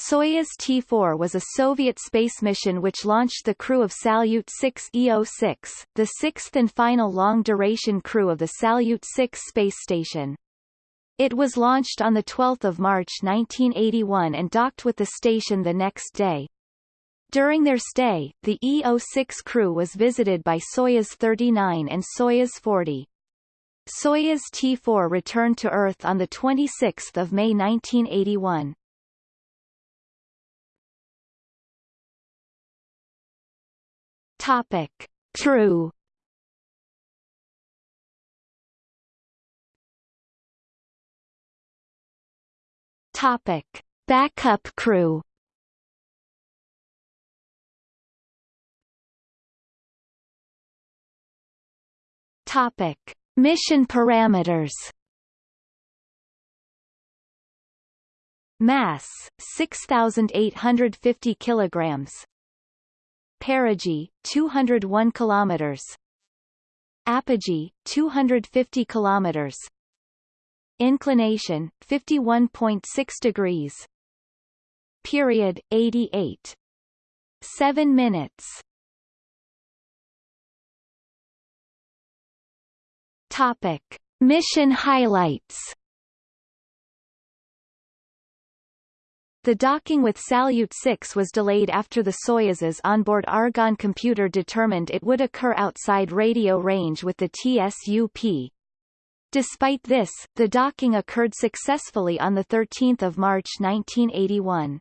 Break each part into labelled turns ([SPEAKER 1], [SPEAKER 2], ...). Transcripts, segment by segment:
[SPEAKER 1] Soyuz T-4 was a Soviet space mission which launched the crew of Salyut 6 EO-6, the sixth and final long-duration crew of the Salyut 6 space station. It was launched on 12 March 1981 and docked with the station the next day. During their stay, the EO-6 crew was visited by Soyuz 39 and Soyuz 40. Soyuz T-4 returned to Earth on 26 May 1981. Topic. Crew Topic: Backup crew. Topic: Mission parameters. Mass 6850 kilograms. Perigee 201 kilometers. Apogee 250 kilometers. Inclination 51.6 degrees. Period 88. 7 minutes. Topic: Mission highlights. The docking with Salyut 6 was delayed after the Soyuz's onboard Argon computer determined it would occur outside radio range with the TSUP, Despite this, the docking occurred successfully on 13 March 1981.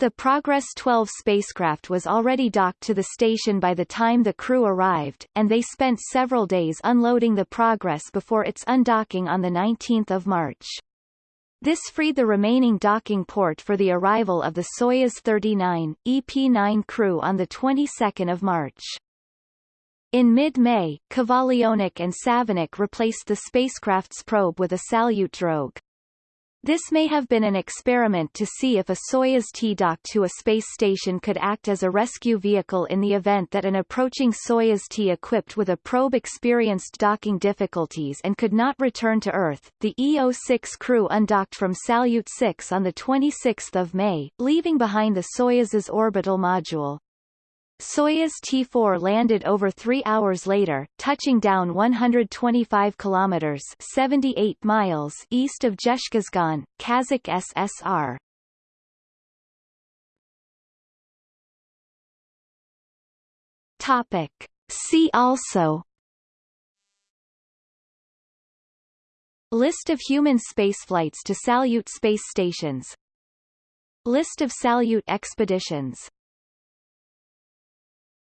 [SPEAKER 1] The Progress 12 spacecraft was already docked to the station by the time the crew arrived, and they spent several days unloading the Progress before its undocking on 19 March. This freed the remaining docking port for the arrival of the Soyuz 39, EP-9 crew on the 22nd of March. In mid-May, Kovalyonok and Savinykh replaced the spacecraft's probe with a Salyut drogue. This may have been an experiment to see if a Soyuz T docked to a space station could act as a rescue vehicle in the event that an approaching Soyuz T equipped with a probe experienced docking difficulties and could not return to Earth. The EO-6 crew undocked from Salyut 6 on 26 May, leaving behind the Soyuz's orbital module. Soyuz T-4 landed over three hours later, touching down 125 kilometers 78 miles east of Dzhezkazgan, Kazakh SSR. Topic. See also List of human spaceflights to Salyut space stations List of Salyut expeditions